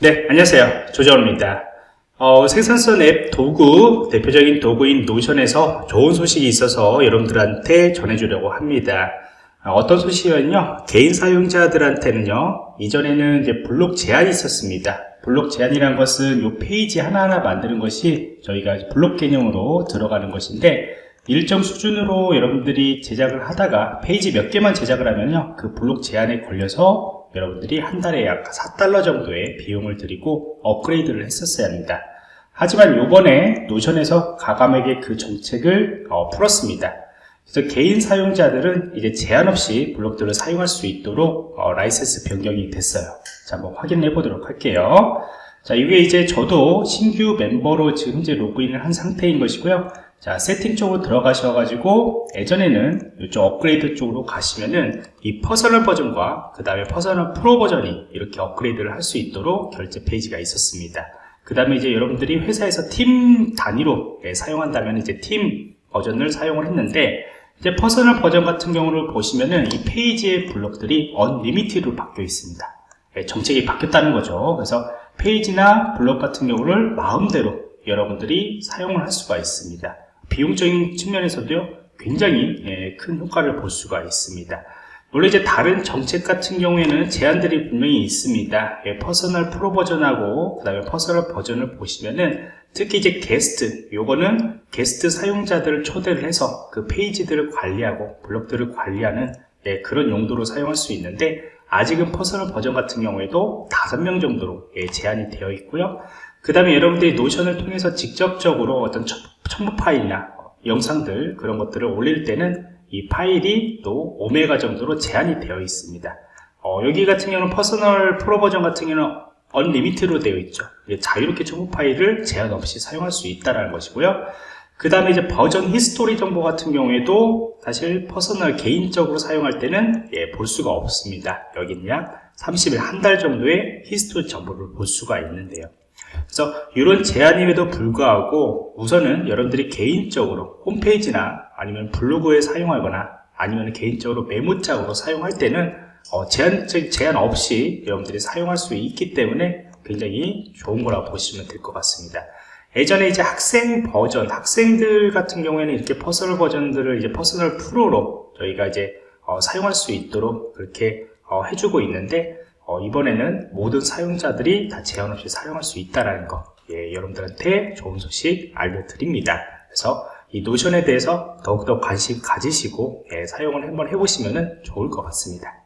네, 안녕하세요. 조정호입니다. 어, 생산성 앱 도구, 대표적인 도구인 노션에서 좋은 소식이 있어서 여러분들한테 전해주려고 합니다. 어, 떤 소식이냐면요. 개인 사용자들한테는요, 이전에는 이제 블록 제한이 있었습니다. 블록 제한이란 것은 이 페이지 하나하나 만드는 것이 저희가 블록 개념으로 들어가는 것인데, 일정 수준으로 여러분들이 제작을 하다가 페이지 몇 개만 제작을 하면요, 그 블록 제한에 걸려서 여러분들이 한 달에 약 4달러 정도의 비용을 들이고 업그레이드를 했었어야 합니다. 하지만 요번에 노션에서 과감하게 그 정책을 어, 풀었습니다. 그래서 개인 사용자들은 이제 제한 없이 블록들을 사용할 수 있도록 어, 라이센스 변경이 됐어요. 자, 한번 확인해 보도록 할게요. 자, 이게 이제 저도 신규 멤버로 지금 현재 로그인을 한 상태인 것이고요. 자, 세팅 쪽으로 들어가셔가지고 예전에는 이쪽 업그레이드 쪽으로 가시면은 이 personal 버전과 그 다음에 personal pro 버전이 이렇게 업그레이드를 할 수 있도록 결제 페이지가 있었습니다. 그 다음에 이제 여러분들이 회사에서 팀 단위로 예, 사용한다면 이제 팀 버전을 사용을 했는데 이제 personal 버전 같은 경우를 보시면은 이 페이지의 블록들이 unlimited로 바뀌어 있습니다. 예, 정책이 바뀌었다는 거죠. 그래서 페이지나 블록 같은 경우를 마음대로 여러분들이 사용을 할 수가 있습니다. 비용적인 측면에서도요 굉장히 예, 큰 효과를 볼 수가 있습니다. 물론 이제 다른 정책 같은 경우에는 제한들이 분명히 있습니다. 예, personal pro 버전하고 그 다음에 personal 버전을 보시면은 특히 이제 게스트 요거는 게스트 사용자들을 초대를 해서 그 페이지들을 관리하고 블록들을 관리하는 예, 그런 용도로 사용할 수 있는데 아직은 personal 버전 같은 경우에도 5명 정도로 예, 제한이 되어 있고요. 그 다음에 여러분들이 노션을 통해서 직접적으로 어떤 첨부 파일이나 영상들 그런 것들을 올릴 때는 이 파일이 또 5메가 정도로 제한이 되어 있습니다. 어, 여기 같은 경우는 personal pro 버전 같은 경우는 unlimit로 되어 있죠. 자유롭게 첨부 파일을 제한 없이 사용할 수 있다는 것이고요. 그 다음에 이제 버전 history 정보 같은 경우에도 사실 personal 개인적으로 사용할 때는 예, 볼 수가 없습니다. 여기는 약 30일 한 달 정도의 history 정보를 볼 수가 있는데요 그래서 이런 제한임에도 불구하고 우선은 여러분들이 개인적으로 홈페이지나 아니면 블로그에 사용하거나 아니면 개인적으로 메모장으로 사용할 때는 어, 제한, 제한 없이 여러분들이 사용할 수 있기 때문에 굉장히 좋은 거라고 보시면 될 것 같습니다. 예전에 이제 학생 버전, 학생들 같은 경우에는 이렇게 personal 버전들을 이제 Personal Pro로 저희가 이제 어, 사용할 수 있도록 그렇게 어, 해주고 있는데 어, 이번에는 모든 사용자들이 다 제한 없이 사용할 수 있다는 거. 예, 여러분들한테 좋은 소식 알려드립니다. 그래서 이 Notion에 대해서 더욱더 관심 가지시고 예, 사용을 한번 해보시면 좋을 것 같습니다